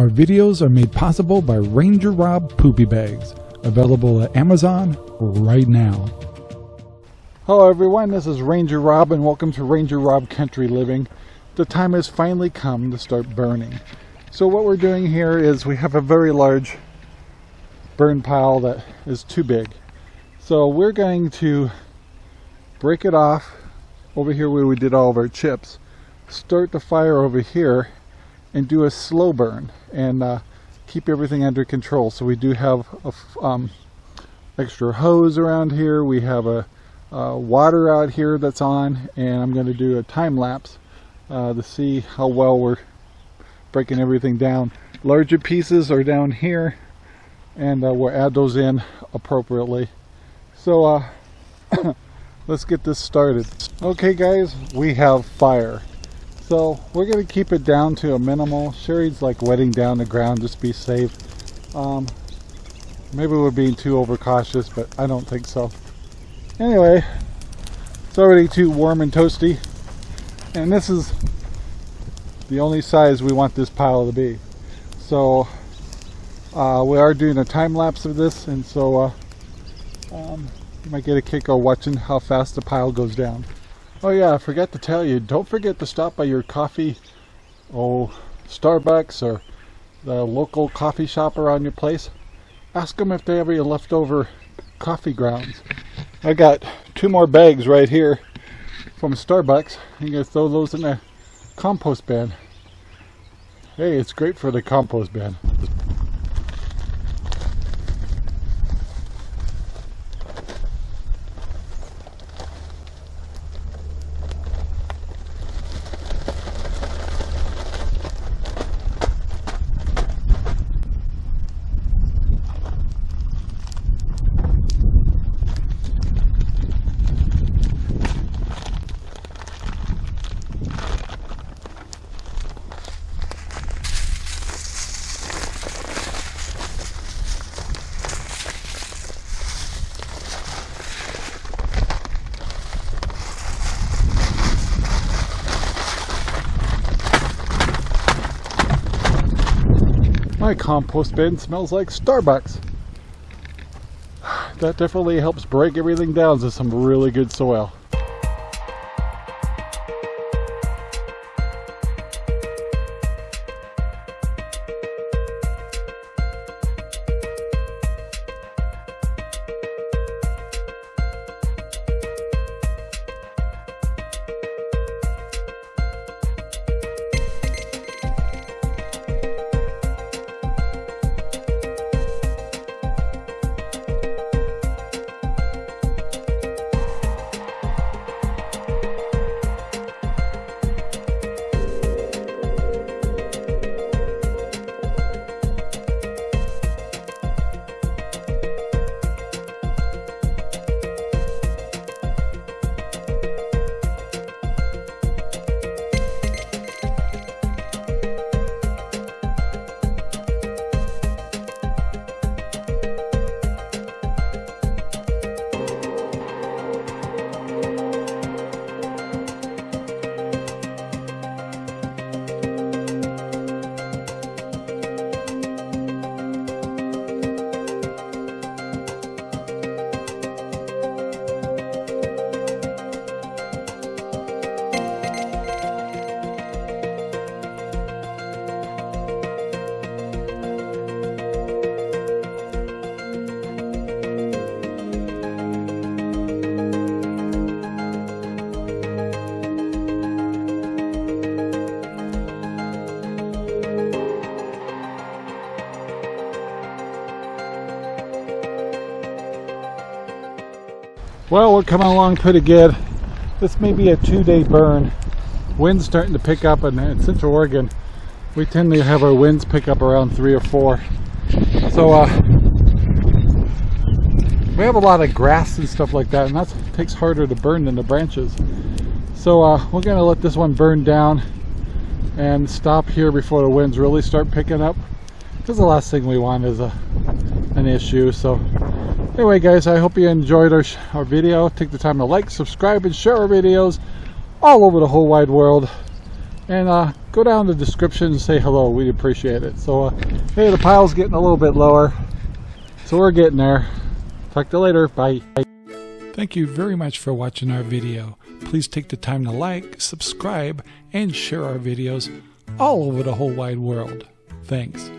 Our videos are made possible by Ranger Rob Poopy Bags, available at Amazon right now. Hello everyone, this is Ranger Rob and welcome to Ranger Rob Country Living. The time has finally come to start burning. So what we're doing here is we have a very large burn pile that is too big. So we're going to break it off over here where we did all of our chips, start the fire over here and do a slow burn and uh, keep everything under control. So we do have a um, extra hose around here. We have a, a, water out here that's on and I'm going to do a time lapse uh, to see how well we're breaking everything down. Larger pieces are down here and uh, we'll add those in appropriately. So uh, let's get this started. Okay guys, we have fire. So we're going to keep it down to a minimal. Sherry's like wetting down the ground just to be safe. Um, maybe we're being too overcautious, but I don't think so. Anyway, it's already too warm and toasty. And this is the only size we want this pile to be. So uh, we are doing a time lapse of this, and so uh, um, you might get a kick of watching how fast the pile goes down. Oh yeah, I forgot to tell you, don't forget to stop by your coffee, oh, Starbucks or the local coffee shop around your place. Ask them if they have any leftover coffee grounds. I got two more bags right here from Starbucks. Going to throw those in the compost bin. Hey, it's great for the compost bin. My compost bin smells like Starbucks. That definitely helps break everything down to some really good soil. Well, we're coming along pretty good. This may be a two-day burn. Wind's starting to pick up in, in, Central Oregon. We tend to have our winds pick up around three or four. So uh, we have a lot of grass and stuff like that, and that takes harder to burn than the branches. So uh, we're gonna let this one burn down and stop here before the winds really start picking up. Because the last thing we want is a an issue. So anyway guys i hope you enjoyed our, our video take the time to like subscribe and share our videos all over the whole wide world And uh, go down the description and say hello. We'd appreciate it. So, uh, hey, the pile's getting a little bit lower. So we're getting there. Talk to you later. Bye. Thank you very much for watching our video. Please take the time to like, subscribe, and share our videos all over the whole wide world. Thanks.